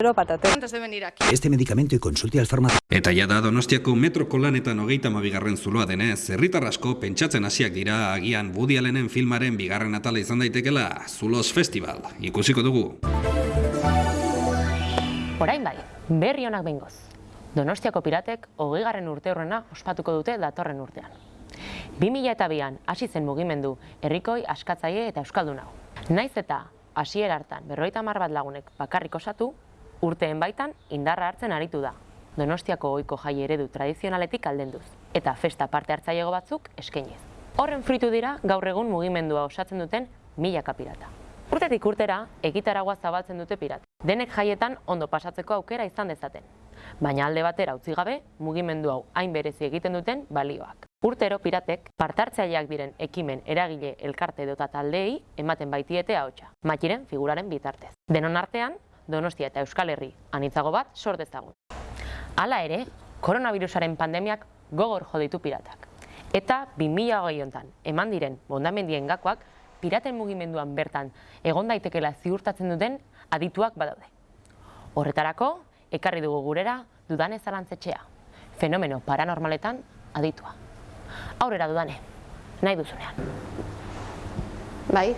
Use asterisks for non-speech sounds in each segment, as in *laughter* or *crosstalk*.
Pero patate. Antes de venir aquí. Este medicamento y consulte al farmacéutico. Eta ja da Donostiako metroko lanetan hogeita mabigarren zuloa denez, herritar asko pentsatzen hasiak dira agian Woody Allenen filmaren bigarren atala izan daitekela Zulos Festival. Ikusiko dugu. Orain bai, berri honak behingoz. Donostiako piratek hogeigarren urte horrena ospatuko dute datorren urtean. 2002an hasi zen mugimendu herrikoi askatzaile eta euskaldun hau. Naiz eta hasiera hartan berroita mar bat lagunek bakarrik osatu, urteen baitan indarra hartzen aritu da. Donostiako ohiko jai eredu tradizionaletik aldenduz eta festa parte hartzailego batzuk eskainiz. Horren fritu dira gaur egun mugimendua osatzen duten milaka pirata. Urtetik urtera, egitaragua zabaltzen dute pirata. Denek jaietan ondo pasatzeko aukera izan dezaten. Baina alde batera utzi gabe, mugimendu hau hain berezi egiten duten balioak. Urtero piratek partartzaileak diren ekimen eragile elkarte edota taldeei ematen baitiete ahotsa. Matiren figuraren bitartez. Denon artean, Donostia eta Euskal Herri anitzago bat sor dezagun. Hala ere, koronavirusaren pandemiak gogor jo ditu piratak. Eta 2020 hontan eman diren bondamendien gakoak piraten mugimenduan bertan egon daitekela ziurtatzen duten adituak badaude. Horretarako, ekarri dugu gurera dudane zalantzetxea, fenomeno paranormaletan aditua. Aurrera dudane, nahi duzunean. Bai,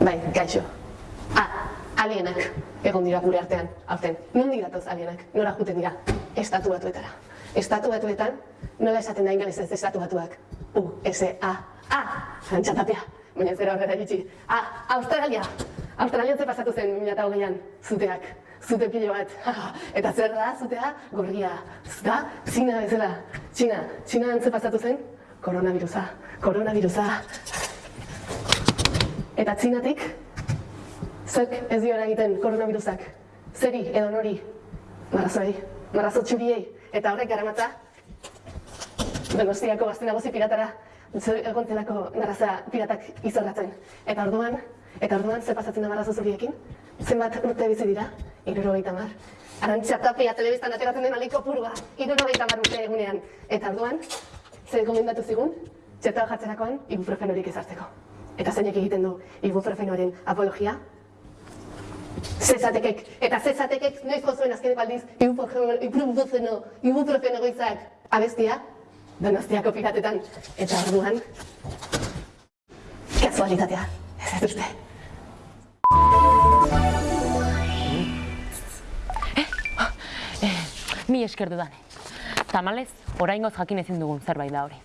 bai, gaixo. Alienak egon dira gure artean, aurten. Nondik datoz alienak, nora juten dira, estatu batuetara. Estatu batuetan, nola esaten da ingelesez estatu batuak. U, S, A, A, antxatapia. Baina zera horrela iritsi. A, Australia. Australian ze pasatu zen 2008an, zuteak. Zute pilo bat. *laughs* Eta zer da, zutea, gorria. Zuta, Txina bezala. Txina, Txina ze pasatu zen, koronavirusa. Koronavirusa. Eta txinatik, zek ez dio egiten koronavirusak. Zeri edo nori, marrazoi, marrazo txuriei. Eta horrek garamatza, Donostiako gazte nagozi piratara, egontelako narraza piratak izorratzen. Eta orduan, eta orduan, ze pasatzen da marrazo zuriekin? Zenbat urte bizi dira? Iruro gaita mar. Arantxa tapia telebistan ateratzen den aliko purua, iruro gaita mar urte egunean. Eta orduan, ze gomendatu zigun, txertoa jartzerakoan, ibuprofenorik ezartzeko. Eta zeinek egiten du ibuprofenoaren apologia? Zezatekek, eta zezatekek noiz gozuen azkeneko aldiz ibuprofeno, ibuprofeno goizak abestia, donostiako piratetan, eta orduan, kasualitatea, ez ez uste. Mi esker dudane. Tamalez, oraingoz jakin ezin dugun zerbait da hori.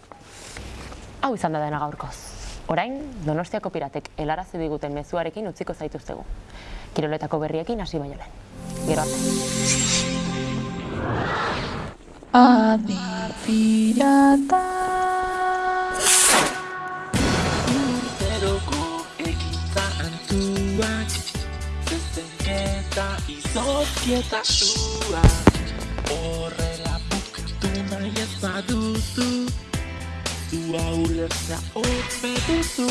Hau izan da dena gaurkoz. Orain, Donostiako piratek helarazi diguten mezuarekin utziko zaituztegu. Kiroletako berriekin hasi baino lehen. Gero arte. Adi pirata Urteroko ekintza antuak Zezenketa izozkieta sua Horrela Zua ulertzea ope duzu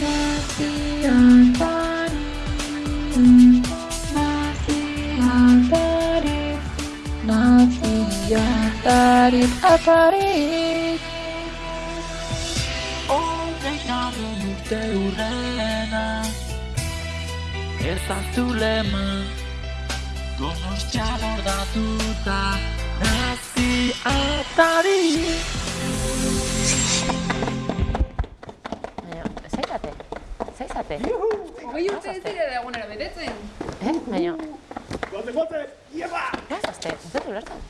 Naziatari Naziatari Naziatari Atari Hogeigarren urte urrena Ez azulema Donostia lordatuta Nazi atari zaizate? Zaizate? Hogei urte ez dira egunero betetzen. Eh? Baina... Gote, gote! Ieba! Zazte, ez dut ulertzen.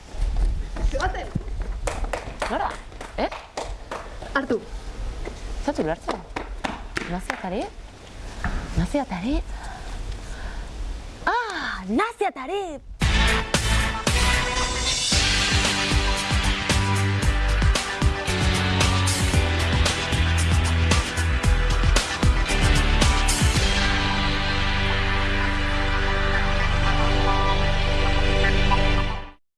Zebaten, Nora? Eh? hartu. Ez dut ulertzen. Naziatari? Naziatari? Ah, naziatari!